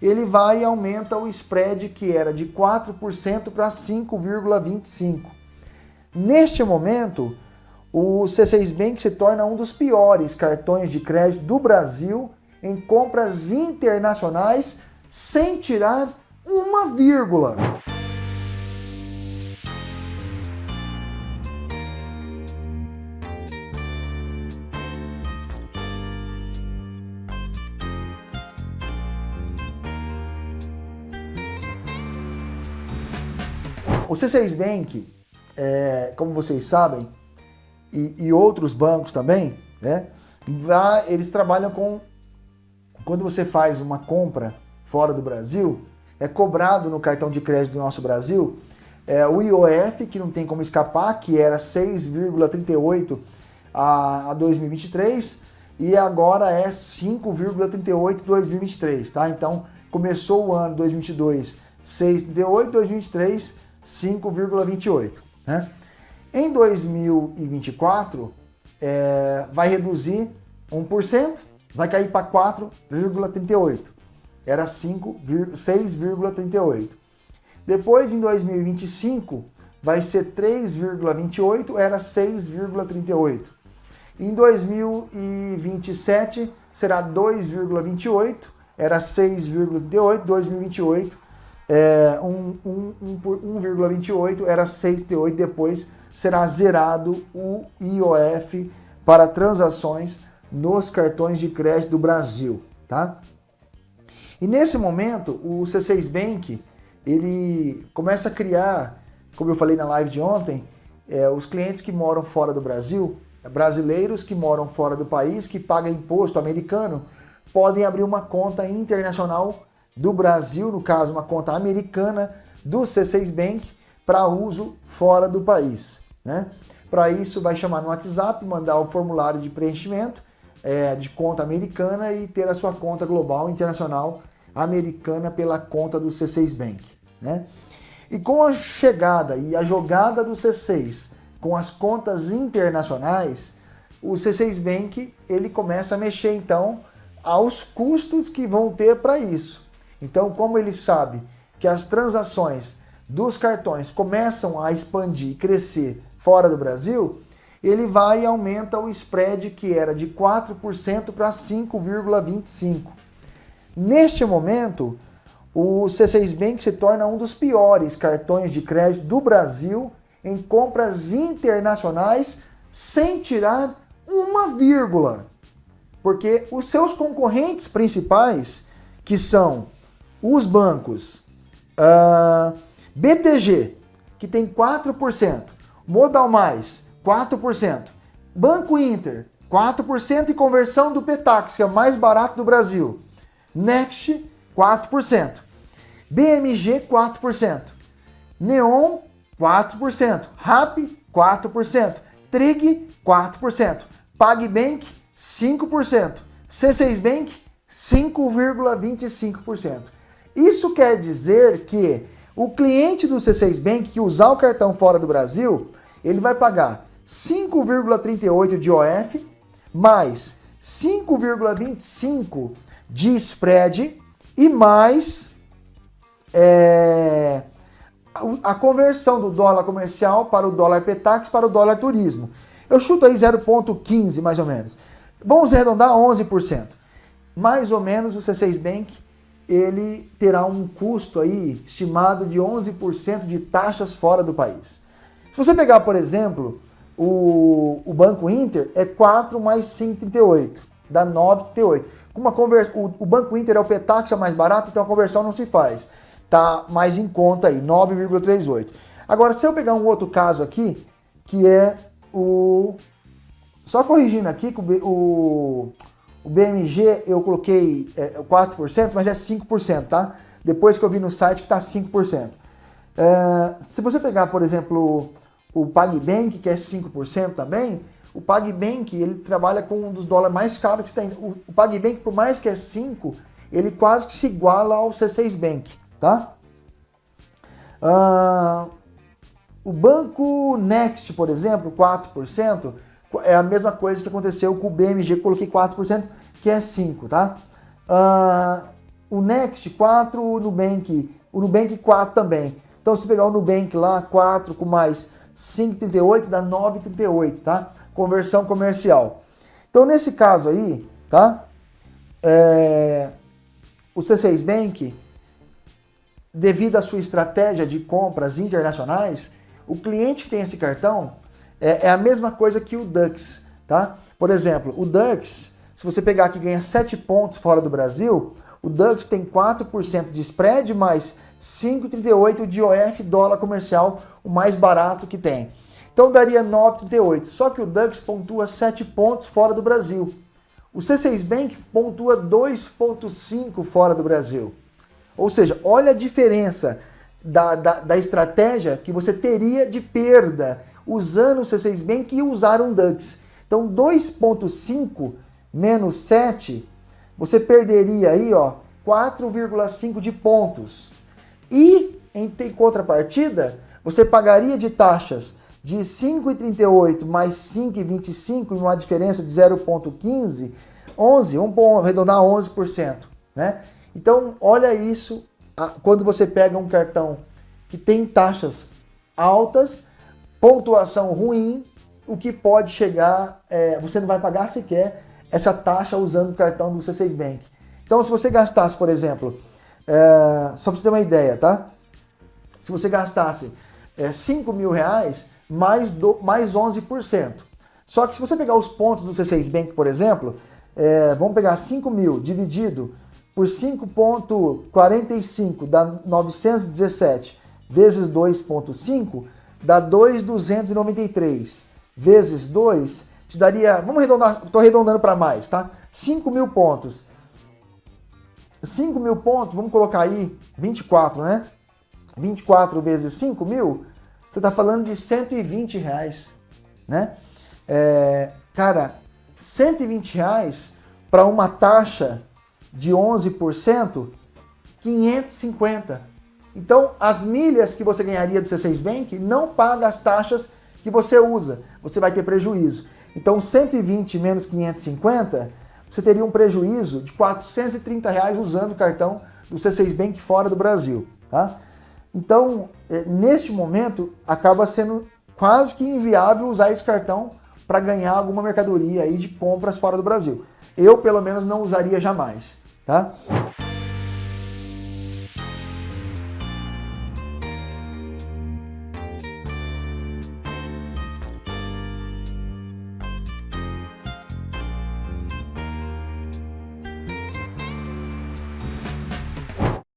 ele vai e aumenta o spread que era de 4% para 5,25%. Neste momento, o C6 Bank se torna um dos piores cartões de crédito do Brasil em compras internacionais sem tirar uma vírgula. O C6 Bank, é, como vocês sabem, e, e, outros bancos também, né, lá eles trabalham com... Quando você faz uma compra fora do Brasil, é cobrado no cartão de crédito do nosso Brasil é, o IOF, que não tem como escapar, que era 6,38 a, a 2023, e agora é 5,38 2023, tá? Então, começou o ano 2022 6,38, 2023 5,28. Né? Em 2024, é, vai reduzir 1%, vai cair para 4,38. Era 6,38. Depois, em 2025, vai ser 3,28, era 6,38. Em 2027, será 2,28, era 6,38, 2028 é, 1,28 era 6,8, depois será zerado o IOF para transações nos cartões de crédito do Brasil, tá? E nesse momento, o C6 Bank, ele começa a criar, como eu falei na live de ontem, é, os clientes que moram fora do Brasil, brasileiros que moram fora do país, que pagam imposto americano, podem abrir uma conta internacional do Brasil, no caso uma conta americana do C6 Bank para uso fora do país. Né? Para isso vai chamar no WhatsApp, mandar o formulário de preenchimento é, de conta americana e ter a sua conta global internacional americana pela conta do C6 Bank. Né? E com a chegada e a jogada do C6 com as contas internacionais, o C6 Bank ele começa a mexer então aos custos que vão ter para isso. Então, como ele sabe que as transações dos cartões começam a expandir e crescer fora do Brasil, ele vai e aumenta o spread que era de 4% para 5,25%. Neste momento, o C6 Bank se torna um dos piores cartões de crédito do Brasil em compras internacionais sem tirar uma vírgula. Porque os seus concorrentes principais, que são os bancos uh, ah, BTG, que tem 4%, Modal Mais, 4%, Banco Inter, 4% e conversão do Petax, que é o mais barato do Brasil, Next, 4%, BMG, 4%, Neon, 4%, RAP, 4%, Trig, 4%, PagBank, 5%, C6 Bank, 5,25%. Isso quer dizer que o cliente do C6 Bank que usar o cartão fora do Brasil, ele vai pagar 5,38 de OF mais 5,25 de spread e mais é, a conversão do dólar comercial para o dólar Petax para o dólar turismo. Eu chuto aí 0,15 mais ou menos. Vamos arredondar 11%. Mais ou menos o C6 Bank ele terá um custo aí estimado de 11% de taxas fora do país. Se você pegar, por exemplo, o, o Banco Inter, é 4 mais 5,38, dá 9,38. Uma conver... o, o Banco Inter é o Petaxa mais barato, então a conversão não se faz. Tá mais em conta aí, 9,38. Agora, se eu pegar um outro caso aqui, que é o... Só corrigindo aqui, o, o BMG eu coloquei é, 4%, mas é 5%, tá? Depois que eu vi no site que está 5%. É, se você pegar, por exemplo, o PagBank, que é 5% também, o PagBank ele trabalha com um dos dólares mais caros que tem. O, o PagBank, por mais que é 5, ele quase que se iguala ao C6 Bank, tá? Uh, o Banco Next, por exemplo, 4%, é a mesma coisa que aconteceu com o BMG, coloquei 4%, que é 5, tá? Uh, o Next 4, o Nubank, o Nubank 4 também. Então se pegar o Nubank lá, 4 com mais 5,38 dá 9,38, tá? Conversão comercial. Então nesse caso aí, tá? É, o C6 Bank, devido à sua estratégia de compras internacionais, o cliente que tem esse cartão é, é a mesma coisa que o Dux, tá? Por exemplo, o Dux, se você pegar aqui ganha 7 pontos fora do Brasil, o Dux tem 4% de spread mais 5,38 de OF dólar comercial, o mais barato que tem. Então daria 9,38. Só que o Dux pontua 7 pontos fora do Brasil. O C6 Bank pontua 2,5 fora do Brasil. Ou seja, olha a diferença da, da, da, estratégia que você teria de perda usando o C6 Bank e usar um DUX. Então 2,5 menos 7, você perderia aí ó 4,5 de pontos. E em contrapartida, você pagaria de taxas de 5,38 mais 5,25, uma diferença de 0,15, 11, vamos arredondar 11%, né? Então, olha isso, quando você pega um cartão que tem taxas altas, pontuação ruim, o que pode chegar, é, você não vai pagar sequer essa taxa usando o cartão do C6 Bank. Então, se você gastasse, por exemplo, é, só para você ter uma ideia, tá? Se você gastasse é, 5 mil reais, mais, do, mais 11%. Só que se você pegar os pontos do C6 Bank, por exemplo, é, vamos pegar 5 mil dividido por 5,45 dá 917 vezes 2,5 dá 2,293 vezes 2 te daria, vamos arredondar, estou arredondando para mais, tá? 5 mil pontos. 5 mil pontos, vamos colocar aí 24, né? 24 vezes 5 mil, você está falando de 120 reais, né? É, cara, 120 reais para uma taxa de 11%, 550. Então, as milhas que você ganharia do C6 Bank não paga as taxas que você usa. Você vai ter prejuízo. Então, 120 menos 550, você teria um prejuízo de 430 reais usando o cartão do C6 Bank fora do Brasil. Tá? Então, é, neste momento, acaba sendo quase que inviável usar esse cartão para ganhar alguma mercadoria aí de compras fora do Brasil. Eu, pelo menos, não usaria jamais, tá?